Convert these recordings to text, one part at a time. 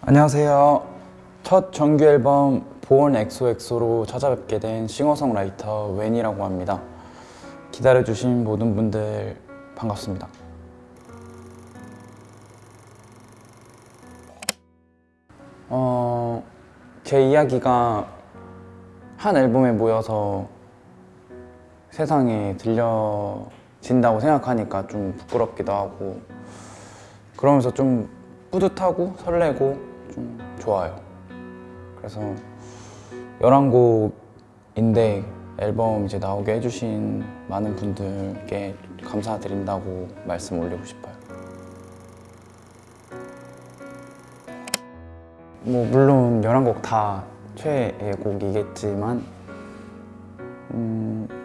안녕하세요. 첫 정규 앨범 보온 엑소엑소로 찾아뵙게 된 싱어송라이터 웬이라고 합니다. 기다려주신 모든 분들 반갑습니다. 어, 제 이야기가 한 앨범에 모여서 세상에 들려진다고 생각하니까 좀 부끄럽기도 하고 그러면서 좀 뿌듯하고 설레고 좀 좋아요. 그래서 11곡인데 앨범 이제 나오게 해주신 많은 분들께 감사드린다고 말씀 올리고 싶어요. 뭐 물론 11곡 다 최애 곡이겠지만 음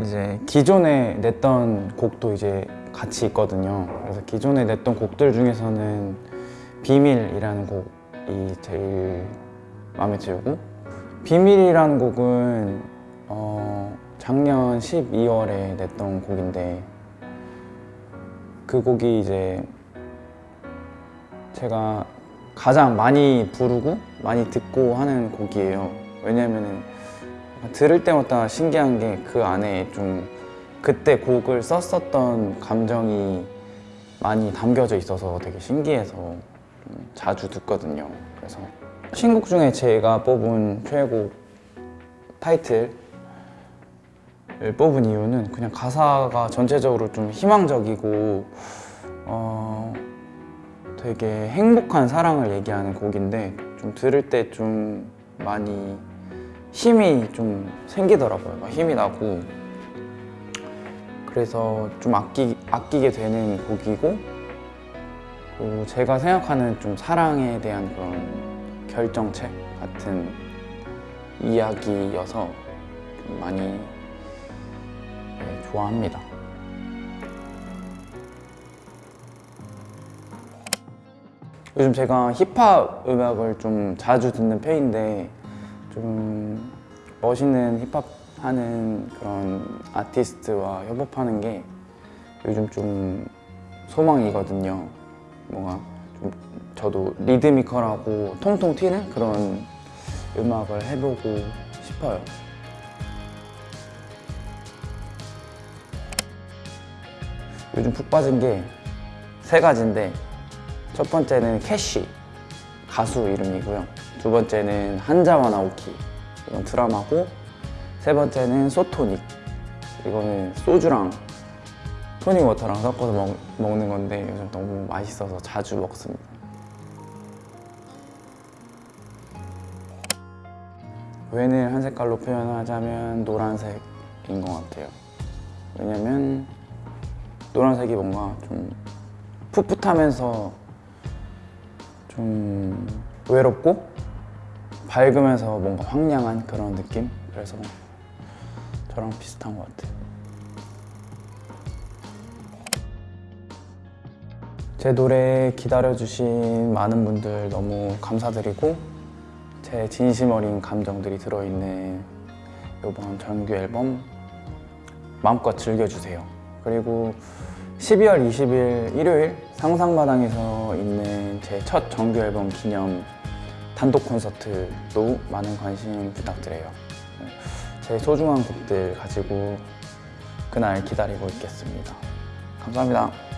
이제 기존에 냈던 곡도 이제 같이 있거든요. 그래서 기존에 냈던 곡들 중에서는 비밀이라는 곡이 제일 마음에 들고 비밀이라는 곡은 어 작년 12월에 냈던 곡인데 그 곡이 이제 제가 가장 많이 부르고 많이 듣고 하는 곡이에요. 왜냐면은 들을 때마다 신기한 게 그 안에 좀 그때 곡을 썼었던 감정이 많이 담겨져 있어서 되게 신기해서 좀 자주 듣거든요. 그래서 신곡 중에 제가 뽑은 최애곡 타이틀을 뽑은 이유는 그냥 가사가 전체적으로 좀 희망적이고 어 되게 행복한 사랑을 얘기하는 곡인데 좀 들을 때 좀 많이 힘이 좀 생기더라고요. 막 힘이 나고 그래서 좀 아끼, 아끼게 되는 곡이고 제가 생각하는 좀 사랑에 대한 그런 결정체 같은 이야기여서 좀 많이 네, 좋아합니다. 요즘 제가 힙합 음악을 좀 자주 듣는 편인데 좀 멋있는 힙합 하는 그런 아티스트와 협업하는 게 요즘 좀 소망이거든요. 뭔가 좀 저도 리드미컬하고 통통 튀는 그런 음악을 해보고 싶어요. 요즘 푹 빠진 게 세 가지인데 첫 번째는 캐시 가수 이름이고요. 두 번째는 한자와 나오키 이건 드라마고 세 번째는 소토닉 이거는 소주랑 토닉 워터랑 섞어서 먹, 먹는 건데 요즘 너무 맛있어서 자주 먹습니다. 웬을 한 색깔로 표현하자면 노란색인 것 같아요. 왜냐면 노란색이 뭔가 좀 풋풋하면서 좀 외롭고 밝으면서 뭔가 황량한 그런 느낌? 그래서 저랑 비슷한 것 같아요. 제 노래 기다려주신 많은 분들 너무 감사드리고 제 진심 어린 감정들이 들어있는 이번 정규 앨범 마음껏 즐겨주세요. 그리고 12월 20일 일요일 상상마당에서 있는 제 첫 정규 앨범 기념 단독 콘서트도 많은 관심 부탁드려요. 제 소중한 곡들 가지고 그날 기다리고 있겠습니다. 감사합니다.